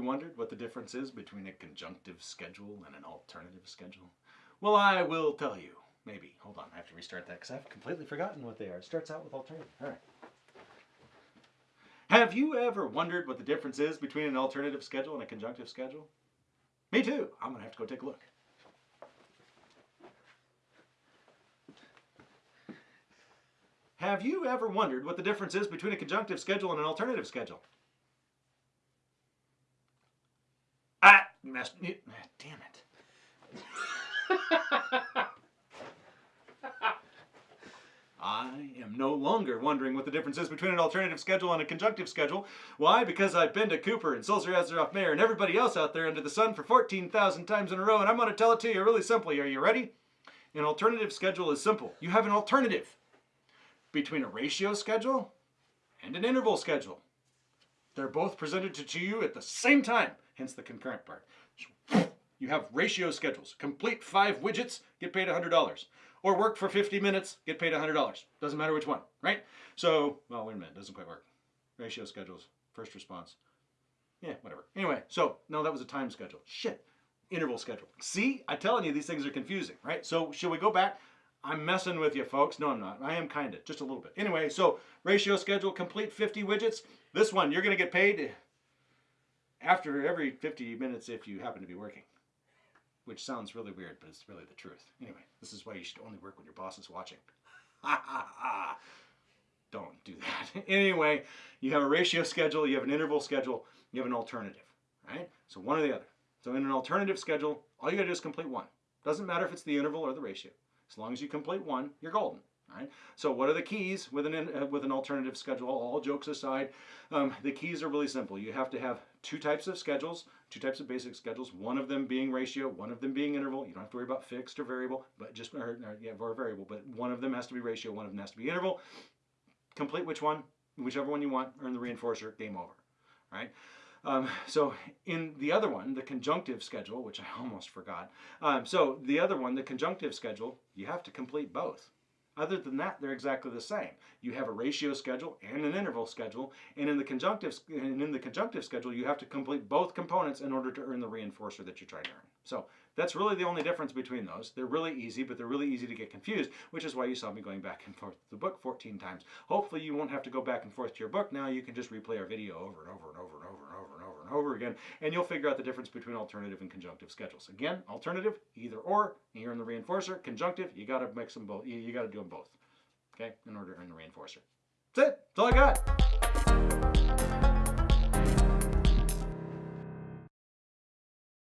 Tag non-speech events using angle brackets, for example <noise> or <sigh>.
wondered what the difference is between a conjunctive schedule and an alternative schedule? Well, I will tell you. Maybe. Hold on, I have to restart that because I've completely forgotten what they are. It starts out with alternative. All right. Have you ever wondered what the difference is between an alternative schedule and a conjunctive schedule? Me too. I'm going to have to go take a look. Have you ever wondered what the difference is between a conjunctive schedule and an alternative schedule? Messed. Damn it. I am no longer wondering what the difference is between an alternative schedule and a conjunctive schedule. Why? Because I've been to Cooper and Sulzer Azaroff Mayer and everybody else out there under the sun for 14,000 times in a row, and I'm going to tell it to you really simply. Are you ready? An alternative schedule is simple. You have an alternative between a ratio schedule and an interval schedule. They're both presented to you at the same time, hence the concurrent part. You have ratio schedules. Complete five widgets, get paid $100. Or work for 50 minutes, get paid $100. Doesn't matter which one, right? So, well, wait a minute, doesn't quite work. Ratio schedules, first response. Yeah, whatever. Anyway, so, no, that was a time schedule. Shit. Interval schedule. See, I'm telling you, these things are confusing, right? So, should we go back? I'm messing with you, folks. No, I'm not. I am kind of, just a little bit. Anyway, so ratio schedule, complete 50 widgets. This one, you're going to get paid after every 50 minutes if you happen to be working. Which sounds really weird, but it's really the truth. Anyway, this is why you should only work when your boss is watching. Ha ha ha. Don't do that. <laughs> anyway, you have a ratio schedule, you have an interval schedule, you have an alternative, right? So one or the other. So in an alternative schedule, all you gotta do is complete one. Doesn't matter if it's the interval or the ratio. As long as you complete one, you're golden. Right? So what are the keys with an, uh, with an alternative schedule? All jokes aside, um, the keys are really simple. You have to have two types of schedules, two types of basic schedules, one of them being ratio, one of them being interval. You don't have to worry about fixed or variable, but just, or, or, yeah, or variable, but one of them has to be ratio, one of them has to be interval. Complete which one, whichever one you want, earn the reinforcer, game over, right? Um, so in the other one, the conjunctive schedule, which I <laughs> almost forgot. Um, so the other one, the conjunctive schedule, you have to complete both. Other than that, they're exactly the same. You have a ratio schedule and an interval schedule, and in the conjunctive and in the conjunctive schedule, you have to complete both components in order to earn the reinforcer that you're trying to earn. So that's really the only difference between those. They're really easy, but they're really easy to get confused, which is why you saw me going back and forth to the book 14 times. Hopefully you won't have to go back and forth to your book now. You can just replay our video over and over and over and over and over and over and over again, and you'll figure out the difference between alternative and conjunctive schedules. Again, alternative, either or, you earn the reinforcer. Conjunctive, you got to mix them both. You, you got to do them both, okay, in order to earn the reinforcer. That's it. That's all I got.